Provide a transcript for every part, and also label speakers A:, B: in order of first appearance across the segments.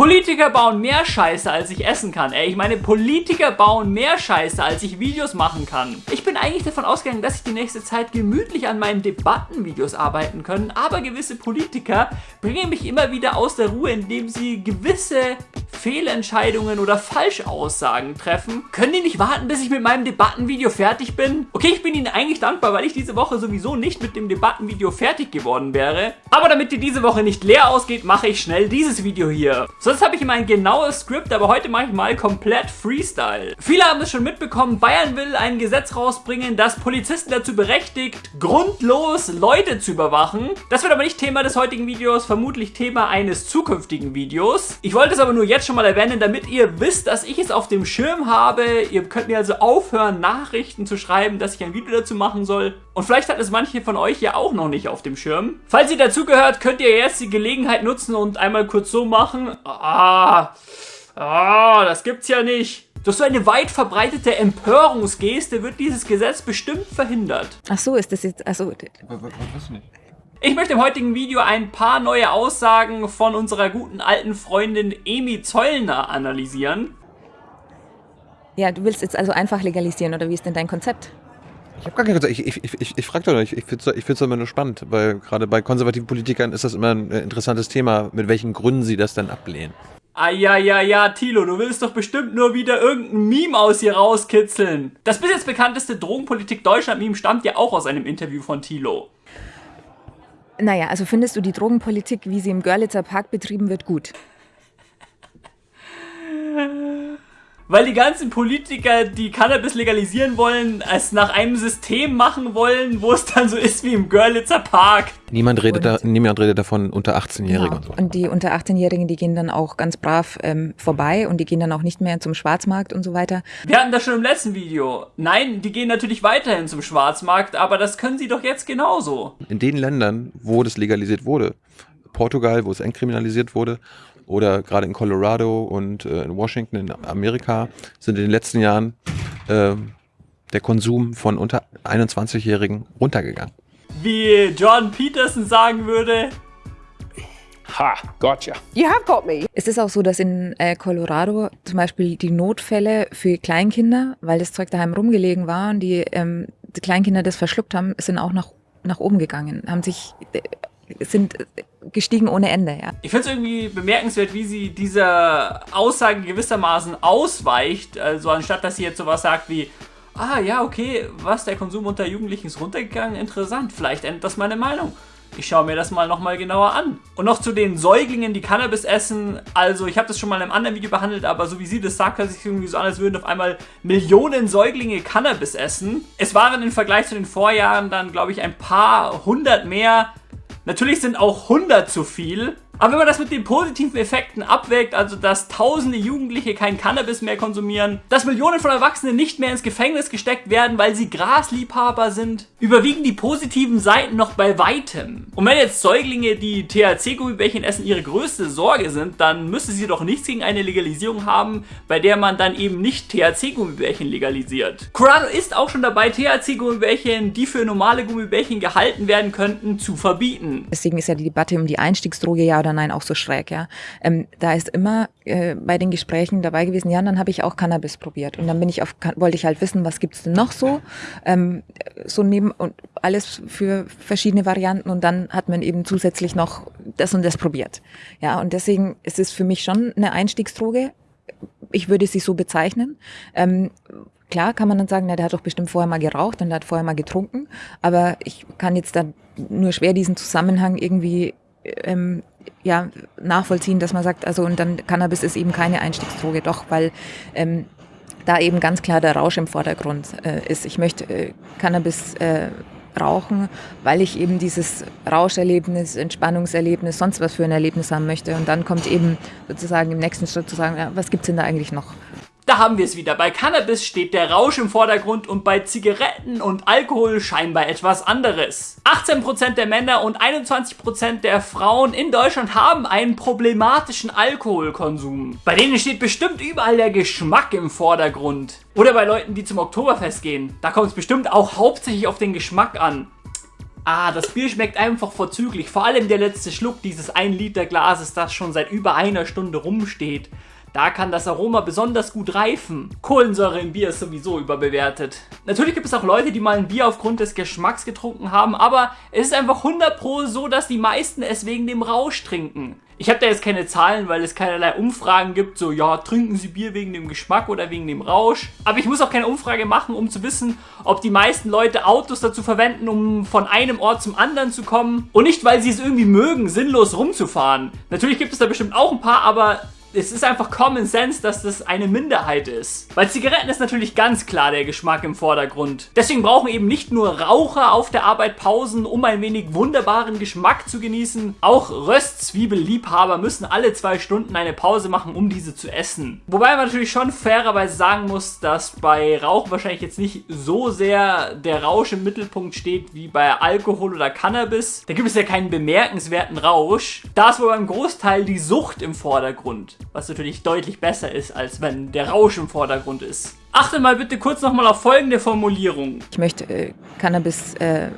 A: Politiker bauen mehr Scheiße, als ich essen kann. Ey, ich meine, Politiker bauen mehr Scheiße, als ich Videos machen kann. Ich bin eigentlich davon ausgegangen, dass ich die nächste Zeit gemütlich an meinen Debattenvideos arbeiten können, aber gewisse Politiker bringen mich immer wieder aus der Ruhe, indem sie gewisse Fehlentscheidungen oder Falschaussagen treffen. Können die nicht warten, bis ich mit meinem Debattenvideo fertig bin? Okay, ich bin ihnen eigentlich dankbar, weil ich diese Woche sowieso nicht mit dem Debattenvideo fertig geworden wäre. Aber damit die diese Woche nicht leer ausgeht, mache ich schnell dieses Video hier. Sonst habe ich immer ein genaues Skript, aber heute mache ich mal komplett Freestyle. Viele haben es schon mitbekommen, Bayern will ein Gesetz rausbringen, das Polizisten dazu berechtigt, grundlos Leute zu überwachen. Das wird aber nicht Thema des heutigen Videos, vermutlich Thema eines zukünftigen Videos. Ich wollte es aber nur jetzt schon mal erwähnen, damit ihr wisst, dass ich es auf dem Schirm habe. Ihr könnt mir also aufhören, Nachrichten zu schreiben, dass ich ein Video dazu machen soll. Und vielleicht hat es manche von euch ja auch noch nicht auf dem Schirm. Falls ihr dazugehört, könnt ihr jetzt die Gelegenheit nutzen und einmal kurz so machen. Ah, ah, das gibt's ja nicht. Durch so eine weit verbreitete Empörungsgeste wird dieses Gesetz bestimmt verhindert.
B: Ach so, ist das jetzt, also...
A: Was nicht? Ich möchte im heutigen Video ein paar neue Aussagen von unserer guten alten Freundin Emi Zollner analysieren.
B: Ja, du willst jetzt also einfach legalisieren, oder wie ist denn dein Konzept?
C: Ich habe gar kein Konzept. Ich, ich, ich, ich frage doch nicht. Ich finde es immer nur spannend, weil gerade bei konservativen Politikern ist das immer ein äh, interessantes Thema, mit welchen Gründen sie das dann ablehnen.
A: Ah ja, ja, ja, Tilo, du willst doch bestimmt nur wieder irgendein Meme aus hier rauskitzeln. Das bis jetzt bekannteste Drogenpolitik Deutschland-Meme stammt ja auch aus einem Interview von Tilo.
B: Naja, also findest du die Drogenpolitik, wie sie im Görlitzer Park betrieben wird, gut?
A: Weil die ganzen Politiker, die Cannabis legalisieren wollen, es nach einem System machen wollen, wo es dann so ist wie im Görlitzer Park.
C: Niemand redet, da, niemand redet davon unter 18-Jährigen.
B: Genau. Und, die unter 18-Jährigen, die gehen dann auch ganz brav ähm, vorbei und die gehen dann auch nicht mehr zum Schwarzmarkt und so weiter.
A: Wir hatten das schon im letzten Video. Nein, die gehen natürlich weiterhin zum Schwarzmarkt, aber das können sie doch jetzt genauso.
C: In den Ländern, wo das legalisiert wurde, Portugal, wo es entkriminalisiert wurde, oder gerade in Colorado und äh, in Washington in Amerika sind in den letzten Jahren äh, der Konsum von unter 21-Jährigen runtergegangen.
A: Wie John Peterson sagen würde,
D: Ha, gotcha. You
B: have got me. Es ist auch so, dass in äh, Colorado zum Beispiel die Notfälle für Kleinkinder, weil das Zeug daheim rumgelegen war und die, ähm, die Kleinkinder das verschluckt haben, sind auch nach, nach oben gegangen, haben sich äh, sind gestiegen ohne Ende, ja.
A: Ich finde es irgendwie bemerkenswert, wie sie dieser Aussage gewissermaßen ausweicht. Also anstatt, dass sie jetzt sowas sagt wie, ah ja, okay, was, der Konsum unter Jugendlichen ist runtergegangen, interessant, vielleicht ändert das meine Meinung. Ich schaue mir das mal nochmal genauer an. Und noch zu den Säuglingen, die Cannabis essen. Also ich habe das schon mal in einem anderen Video behandelt, aber so wie sie das sagt, hört sich irgendwie so an, als würden auf einmal Millionen Säuglinge Cannabis essen. Es waren im Vergleich zu den Vorjahren dann, glaube ich, ein paar hundert mehr. Natürlich sind auch 100 zu viel, aber wenn man das mit den positiven Effekten abwägt, also dass tausende Jugendliche kein Cannabis mehr konsumieren, dass Millionen von Erwachsenen nicht mehr ins Gefängnis gesteckt werden, weil sie Grasliebhaber sind, überwiegen die positiven Seiten noch bei weitem. Und wenn jetzt Säuglinge, die THC-Gummibärchen essen, ihre größte Sorge sind, dann müsste sie doch nichts gegen eine Legalisierung haben, bei der man dann eben nicht THC-Gummibärchen legalisiert. Corrado ist auch schon dabei, THC-Gummibärchen, die für normale Gummibärchen gehalten werden könnten, zu verbieten.
B: Deswegen ist ja die Debatte um die Einstiegsdroge ja oder oder nein auch so schräg, ja. Ähm, da ist immer äh, bei den Gesprächen dabei gewesen, ja, und dann habe ich auch Cannabis probiert. Und dann bin ich auf, wollte ich halt wissen, was gibt's denn noch so? Ähm, so neben und alles für verschiedene Varianten und dann hat man eben zusätzlich noch das und das probiert. Ja, und deswegen ist es für mich schon eine Einstiegsdroge. Ich würde sie so bezeichnen. Ähm, Klar kann man dann sagen, na, der hat doch bestimmt vorher mal geraucht und der hat vorher mal getrunken, aber ich kann jetzt dann nur schwer diesen Zusammenhang irgendwie ähm, ja, nachvollziehen, dass man sagt, also und dann Cannabis ist eben keine Einstiegsdroge, doch, weil ähm, da eben ganz klar der Rausch im Vordergrund äh, ist. Ich möchte äh, Cannabis äh, rauchen, weil ich eben dieses Rauscherlebnis, Entspannungserlebnis, sonst was für ein Erlebnis haben möchte. Und dann kommt eben sozusagen im nächsten Schritt zu sagen, ja, was gibt's denn da eigentlich noch?
A: Da haben wir es wieder. Bei Cannabis steht der Rausch im Vordergrund und bei Zigaretten und Alkohol scheinbar etwas anderes. 18% der Männer und 21% der Frauen in Deutschland haben einen problematischen Alkoholkonsum. Bei denen steht bestimmt überall der Geschmack im Vordergrund. Oder bei Leuten, die zum Oktoberfest gehen. Da kommt es bestimmt auch hauptsächlich auf den Geschmack an. Ah, das Bier schmeckt einfach vorzüglich. Vor allem der letzte Schluck dieses 1 Liter Glases, das schon seit über einer Stunde rumsteht. Da kann das Aroma besonders gut reifen. Kohlensäure im Bier ist sowieso überbewertet. Natürlich gibt es auch Leute, die mal ein Bier aufgrund des Geschmacks getrunken haben, aber es ist einfach 100 pro so, dass die meisten es wegen dem Rausch trinken. Ich habe da jetzt keine Zahlen, weil es keinerlei Umfragen gibt, so ja, trinken Sie Bier wegen dem Geschmack oder wegen dem Rausch. Aber ich muss auch keine Umfrage machen, um zu wissen, ob die meisten Leute Autos dazu verwenden, um von einem Ort zum anderen zu kommen. Und nicht, weil sie es irgendwie mögen, sinnlos rumzufahren. Natürlich gibt es da bestimmt auch ein paar, aber es ist einfach Common Sense, dass das eine Minderheit ist. Bei Zigaretten ist natürlich ganz klar der Geschmack im Vordergrund. Deswegen brauchen eben nicht nur Raucher auf der Arbeit Pausen, um ein wenig wunderbaren Geschmack zu genießen. Auch Röstzwiebelliebhaber müssen alle zwei Stunden eine Pause machen, um diese zu essen. Wobei man natürlich schon fairerweise sagen muss, dass bei Rauchen wahrscheinlich jetzt nicht so sehr der Rausch im Mittelpunkt steht wie bei Alkohol oder Cannabis. Da gibt es ja keinen bemerkenswerten Rausch. Da ist wohl beim Großteil die Sucht im Vordergrund was natürlich deutlich besser ist, als wenn der Rausch im Vordergrund ist. Achte mal bitte kurz nochmal auf folgende Formulierung.
B: Ich möchte äh, Cannabis äh,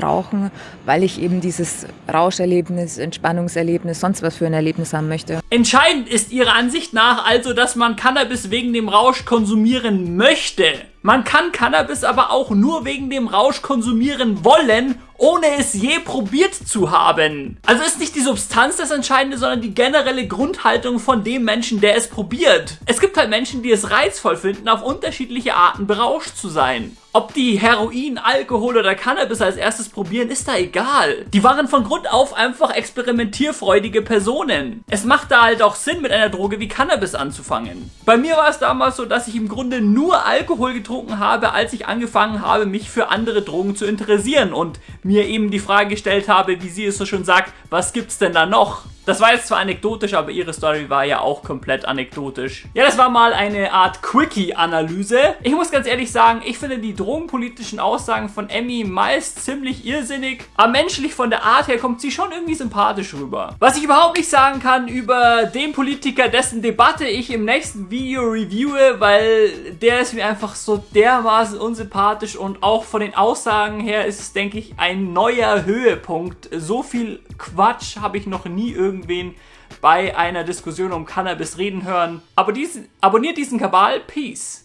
B: rauchen, weil ich eben dieses Rauscherlebnis, Entspannungserlebnis, sonst was für ein Erlebnis haben möchte.
A: Entscheidend ist Ihrer Ansicht nach also, dass man Cannabis wegen dem Rausch konsumieren möchte. Man kann Cannabis aber auch nur wegen dem Rausch konsumieren wollen, ohne es je probiert zu haben. Also ist nicht die Substanz das Entscheidende, sondern die generelle Grundhaltung von dem Menschen, der es probiert. Es gibt halt Menschen, die es reizvoll finden, auf unterschiedliche Arten berauscht zu sein. Ob die Heroin, Alkohol oder Cannabis als erstes probieren, ist da egal. Die waren von Grund auf einfach experimentierfreudige Personen. Es macht da halt auch Sinn, mit einer Droge wie Cannabis anzufangen. Bei mir war es damals so, dass ich im Grunde nur Alkohol getrunken habe, als ich angefangen habe, mich für andere Drogen zu interessieren und mir eben die Frage gestellt habe, wie sie es so schön sagt, was gibt's denn da noch? Das war jetzt zwar anekdotisch, aber ihre Story war ja auch komplett anekdotisch. Ja, das war mal eine Art Quickie-Analyse. Ich muss ganz ehrlich sagen, ich finde die drogenpolitischen Aussagen von Emmy meist ziemlich irrsinnig, aber menschlich von der Art her kommt sie schon irgendwie sympathisch rüber. Was ich überhaupt nicht sagen kann über den Politiker, dessen Debatte ich im nächsten Video reviewe, weil der ist mir einfach so dermaßen unsympathisch und auch von den Aussagen her ist es, denke ich, ein neuer Höhepunkt. So viel Quatsch habe ich noch nie irgendwen bei einer Diskussion um Cannabis reden hören. Abonniert diesen Kabal. Peace.